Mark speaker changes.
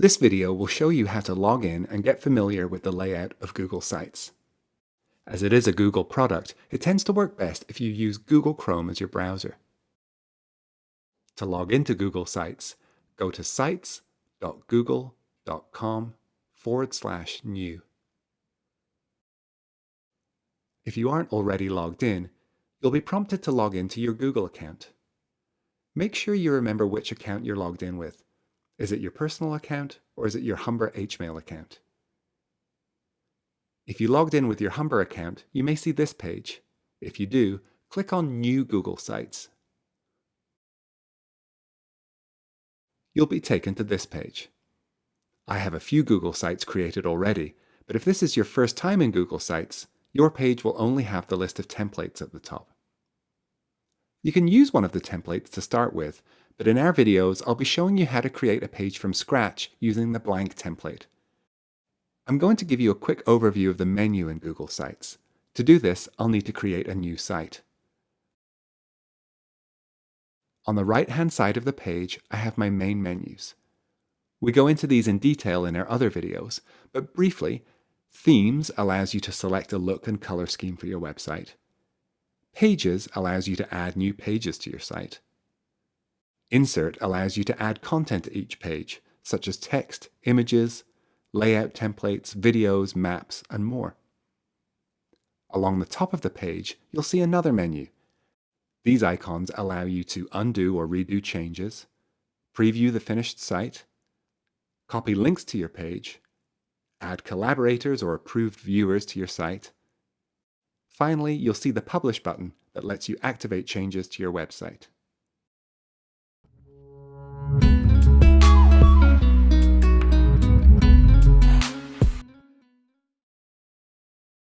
Speaker 1: This video will show you how to log in and get familiar with the layout of Google Sites. As it is a Google product, it tends to work best if you use Google Chrome as your browser. To log into Google Sites, go to sites.google.com forward slash new. If you aren't already logged in, you'll be prompted to log into your Google account. Make sure you remember which account you're logged in with is it your personal account or is it your Humber HMail account? If you logged in with your Humber account, you may see this page. If you do, click on New Google Sites. You'll be taken to this page. I have a few Google Sites created already, but if this is your first time in Google Sites, your page will only have the list of templates at the top. You can use one of the templates to start with, but in our videos, I'll be showing you how to create a page from scratch using the blank template. I'm going to give you a quick overview of the menu in Google Sites. To do this, I'll need to create a new site. On the right-hand side of the page, I have my main menus. We go into these in detail in our other videos, but briefly, Themes allows you to select a look and color scheme for your website. Pages allows you to add new pages to your site. Insert allows you to add content to each page, such as text, images, layout templates, videos, maps, and more. Along the top of the page, you'll see another menu. These icons allow you to undo or redo changes, preview the finished site, copy links to your page, add collaborators or approved viewers to your site. Finally, you'll see the Publish button that lets you activate changes to your website.